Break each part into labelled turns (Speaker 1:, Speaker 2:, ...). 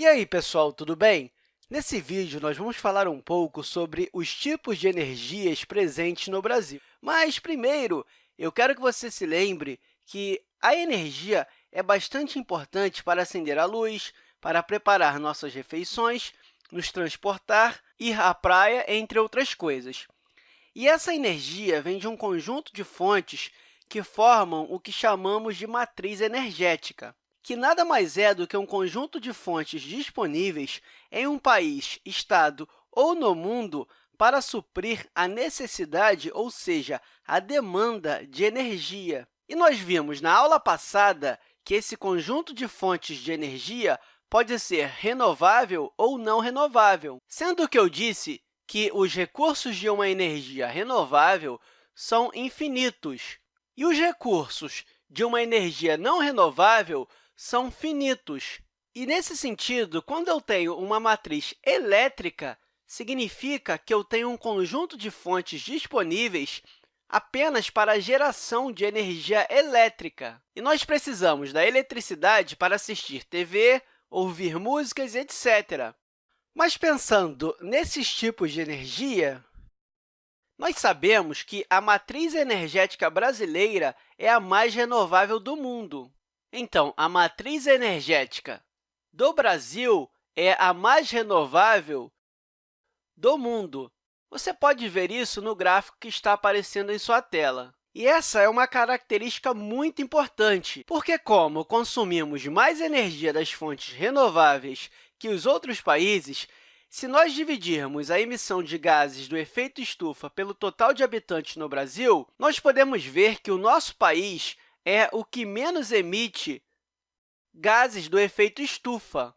Speaker 1: E aí, pessoal, tudo bem? Nesse vídeo, nós vamos falar um pouco sobre os tipos de energias presentes no Brasil. Mas, primeiro, eu quero que você se lembre que a energia é bastante importante para acender a luz, para preparar nossas refeições, nos transportar, ir à praia, entre outras coisas. E essa energia vem de um conjunto de fontes que formam o que chamamos de matriz energética que nada mais é do que um conjunto de fontes disponíveis em um país, estado ou no mundo para suprir a necessidade, ou seja, a demanda de energia. E nós vimos na aula passada que esse conjunto de fontes de energia pode ser renovável ou não renovável, sendo que eu disse que os recursos de uma energia renovável são infinitos e os recursos de uma energia não renovável são finitos. E, nesse sentido, quando eu tenho uma matriz elétrica, significa que eu tenho um conjunto de fontes disponíveis apenas para a geração de energia elétrica. E nós precisamos da eletricidade para assistir TV, ouvir músicas, etc. Mas, pensando nesses tipos de energia, nós sabemos que a matriz energética brasileira é a mais renovável do mundo. Então, a matriz energética do Brasil é a mais renovável do mundo. Você pode ver isso no gráfico que está aparecendo em sua tela. E essa é uma característica muito importante, porque como consumimos mais energia das fontes renováveis que os outros países, se nós dividirmos a emissão de gases do efeito estufa pelo total de habitantes no Brasil, nós podemos ver que o nosso país é o que menos emite gases do efeito estufa.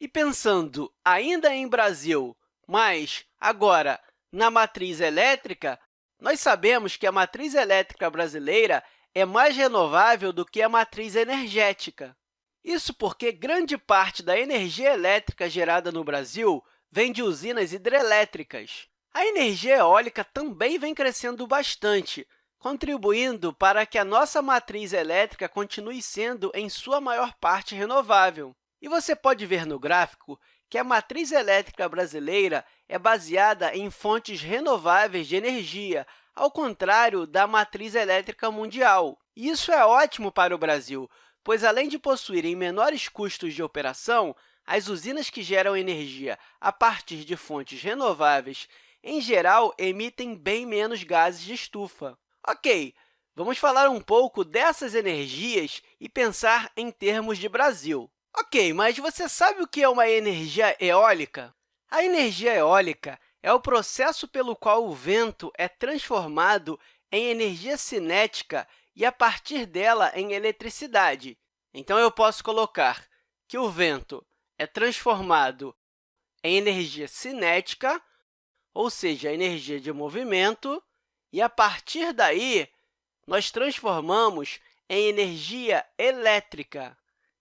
Speaker 1: E pensando ainda em Brasil, mas agora na matriz elétrica, nós sabemos que a matriz elétrica brasileira é mais renovável do que a matriz energética. Isso porque grande parte da energia elétrica gerada no Brasil vem de usinas hidrelétricas. A energia eólica também vem crescendo bastante, contribuindo para que a nossa matriz elétrica continue sendo, em sua maior parte, renovável. E você pode ver no gráfico que a matriz elétrica brasileira é baseada em fontes renováveis de energia, ao contrário da matriz elétrica mundial. Isso é ótimo para o Brasil, pois, além de possuírem menores custos de operação, as usinas que geram energia a partir de fontes renováveis, em geral, emitem bem menos gases de estufa. Ok, vamos falar um pouco dessas energias e pensar em termos de Brasil. Ok, mas você sabe o que é uma energia eólica? A energia eólica é o processo pelo qual o vento é transformado em energia cinética e, a partir dela, em eletricidade. Então, eu posso colocar que o vento é transformado em energia cinética, ou seja, energia de movimento, e, a partir daí, nós transformamos em energia elétrica,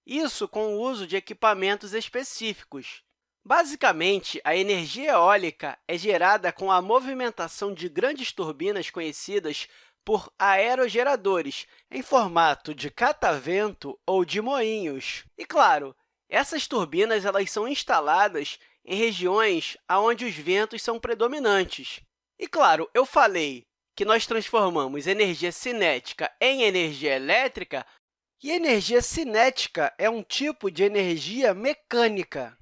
Speaker 1: isso com o uso de equipamentos específicos. Basicamente, a energia eólica é gerada com a movimentação de grandes turbinas conhecidas por aerogeradores, em formato de catavento ou de moinhos. E, claro, essas turbinas elas são instaladas em regiões onde os ventos são predominantes. E, claro, eu falei que nós transformamos energia cinética em energia elétrica, e energia cinética é um tipo de energia mecânica.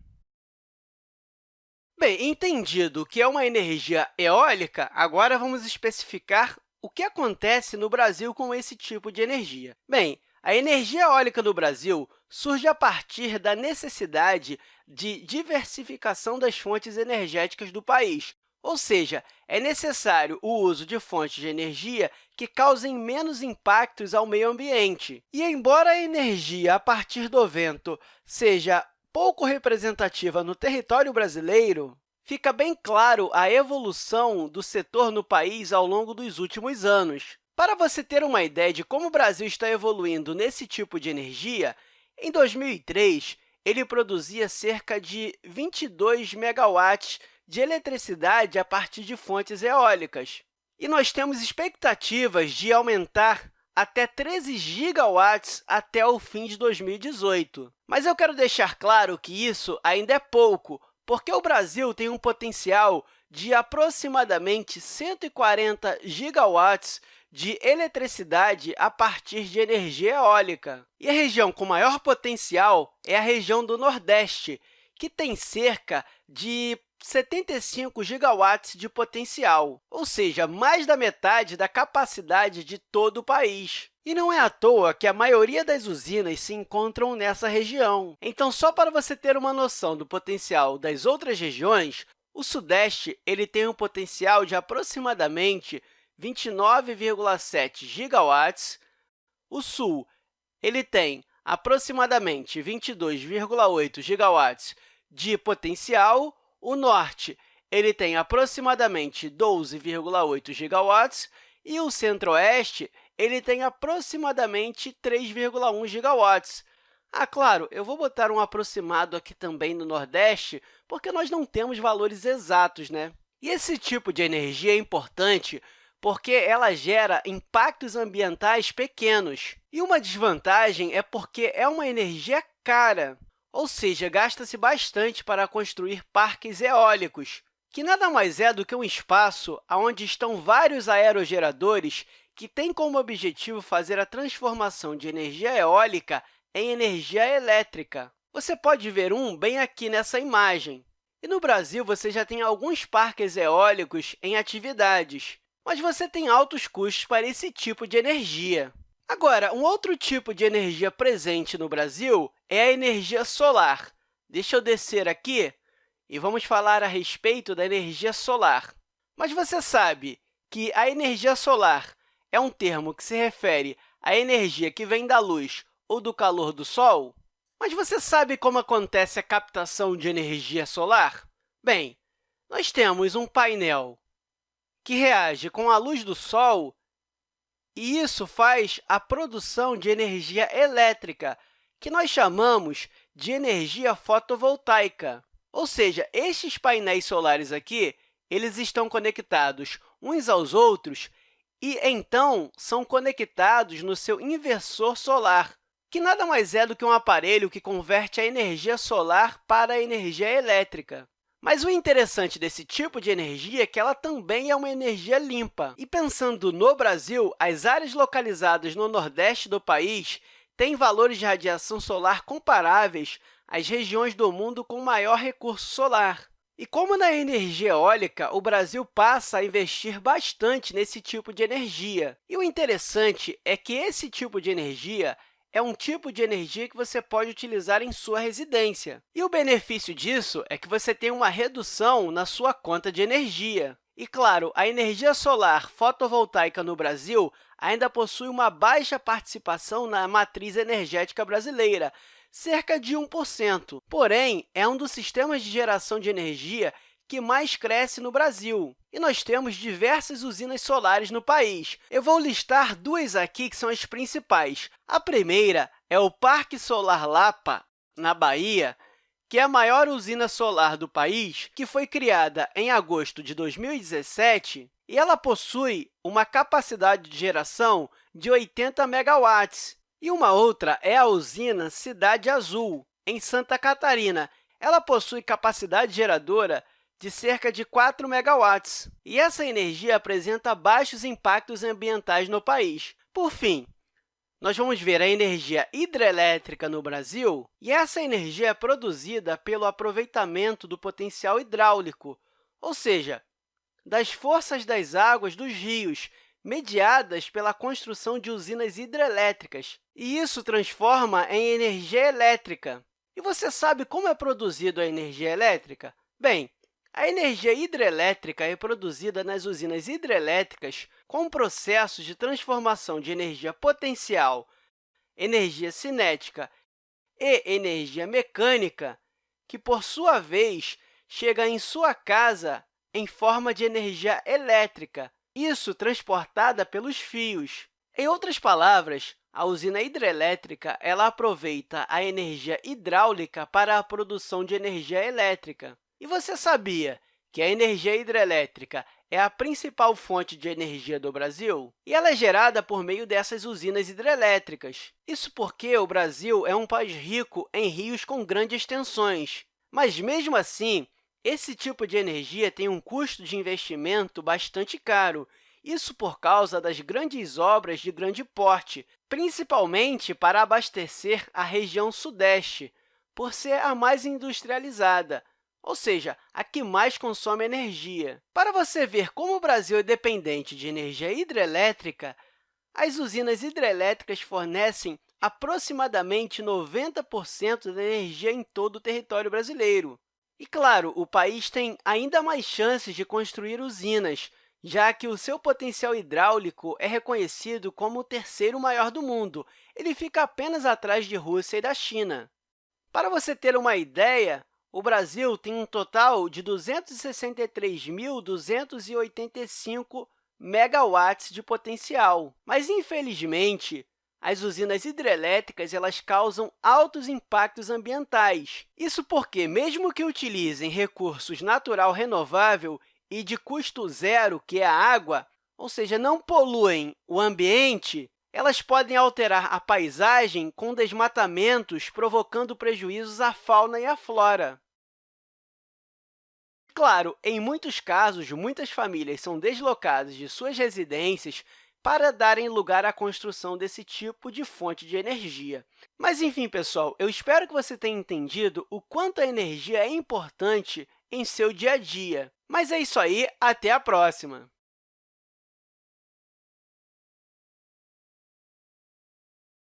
Speaker 1: Bem, entendido o que é uma energia eólica, agora vamos especificar o que acontece no Brasil com esse tipo de energia. Bem, a energia eólica no Brasil surge a partir da necessidade de diversificação das fontes energéticas do país, ou seja, é necessário o uso de fontes de energia que causem menos impactos ao meio ambiente. E, embora a energia a partir do vento seja pouco representativa no território brasileiro, fica bem claro a evolução do setor no país ao longo dos últimos anos. Para você ter uma ideia de como o Brasil está evoluindo nesse tipo de energia, em 2003, ele produzia cerca de 22 megawatts de eletricidade a partir de fontes eólicas. E nós temos expectativas de aumentar até 13 gigawatts até o fim de 2018. Mas eu quero deixar claro que isso ainda é pouco, porque o Brasil tem um potencial de aproximadamente 140 gigawatts de eletricidade a partir de energia eólica. E a região com maior potencial é a região do Nordeste, que tem cerca de 75 gigawatts de potencial, ou seja, mais da metade da capacidade de todo o país. E não é à toa que a maioria das usinas se encontram nessa região. Então, só para você ter uma noção do potencial das outras regiões, o Sudeste ele tem um potencial de aproximadamente 29,7 gigawatts, o Sul ele tem aproximadamente 22,8 gigawatts de potencial, o Norte ele tem aproximadamente 12,8 gigawatts e o Centro-Oeste ele tem aproximadamente 3,1 gigawatts. Ah, claro, eu vou botar um aproximado aqui também no Nordeste, porque nós não temos valores exatos, né? E esse tipo de energia é importante porque ela gera impactos ambientais pequenos. E uma desvantagem é porque é uma energia cara, ou seja, gasta-se bastante para construir parques eólicos, que nada mais é do que um espaço onde estão vários aerogeradores que têm como objetivo fazer a transformação de energia eólica em energia elétrica. Você pode ver um bem aqui nessa imagem. E no Brasil, você já tem alguns parques eólicos em atividades, mas você tem altos custos para esse tipo de energia. Agora, um outro tipo de energia presente no Brasil é a energia solar. Deixa eu descer aqui e vamos falar a respeito da energia solar. Mas você sabe que a energia solar é um termo que se refere à energia que vem da luz ou do calor do Sol? Mas você sabe como acontece a captação de energia solar? Bem, nós temos um painel que reage com a luz do Sol, e isso faz a produção de energia elétrica, que nós chamamos de energia fotovoltaica. Ou seja, estes painéis solares aqui eles estão conectados uns aos outros e, então, são conectados no seu inversor solar, que nada mais é do que um aparelho que converte a energia solar para a energia elétrica. Mas o interessante desse tipo de energia é que ela também é uma energia limpa. E pensando no Brasil, as áreas localizadas no nordeste do país têm valores de radiação solar comparáveis às regiões do mundo com maior recurso solar. E como na energia eólica, o Brasil passa a investir bastante nesse tipo de energia. E o interessante é que esse tipo de energia é um tipo de energia que você pode utilizar em sua residência. E o benefício disso é que você tem uma redução na sua conta de energia. E, claro, a energia solar fotovoltaica no Brasil ainda possui uma baixa participação na matriz energética brasileira, cerca de 1%. Porém, é um dos sistemas de geração de energia que mais cresce no Brasil. E nós temos diversas usinas solares no país. Eu vou listar duas aqui que são as principais. A primeira é o Parque Solar Lapa, na Bahia, que é a maior usina solar do país, que foi criada em agosto de 2017, e ela possui uma capacidade de geração de 80 megawatts. E uma outra é a usina Cidade Azul, em Santa Catarina. Ela possui capacidade geradora de cerca de 4 megawatts, e essa energia apresenta baixos impactos ambientais no país. Por fim, nós vamos ver a energia hidrelétrica no Brasil, e essa energia é produzida pelo aproveitamento do potencial hidráulico, ou seja, das forças das águas dos rios, mediadas pela construção de usinas hidrelétricas, e isso transforma em energia elétrica. E você sabe como é produzida a energia elétrica? Bem, a energia hidrelétrica é produzida nas usinas hidrelétricas com processos de transformação de energia potencial, energia cinética e energia mecânica, que, por sua vez, chega em sua casa em forma de energia elétrica, isso transportada pelos fios. Em outras palavras, a usina hidrelétrica ela aproveita a energia hidráulica para a produção de energia elétrica. E você sabia que a energia hidrelétrica é a principal fonte de energia do Brasil? E ela é gerada por meio dessas usinas hidrelétricas. Isso porque o Brasil é um país rico em rios com grandes extensões, mas, mesmo assim, esse tipo de energia tem um custo de investimento bastante caro, isso por causa das grandes obras de grande porte, principalmente para abastecer a região Sudeste, por ser a mais industrializada, ou seja, a que mais consome energia. Para você ver como o Brasil é dependente de energia hidrelétrica, as usinas hidrelétricas fornecem aproximadamente 90% da energia em todo o território brasileiro. E, claro, o país tem ainda mais chances de construir usinas, já que o seu potencial hidráulico é reconhecido como o terceiro maior do mundo. Ele fica apenas atrás de Rússia e da China. Para você ter uma ideia, o Brasil tem um total de 263.285 megawatts de potencial, mas, infelizmente, as usinas hidrelétricas elas causam altos impactos ambientais. Isso porque, mesmo que utilizem recursos natural renovável e de custo zero, que é a água, ou seja, não poluem o ambiente, elas podem alterar a paisagem com desmatamentos, provocando prejuízos à fauna e à flora. Claro, em muitos casos, muitas famílias são deslocadas de suas residências para darem lugar à construção desse tipo de fonte de energia. Mas, enfim, pessoal, eu espero que você tenha entendido o quanto a energia é importante em seu dia a dia. Mas é isso aí, até a próxima!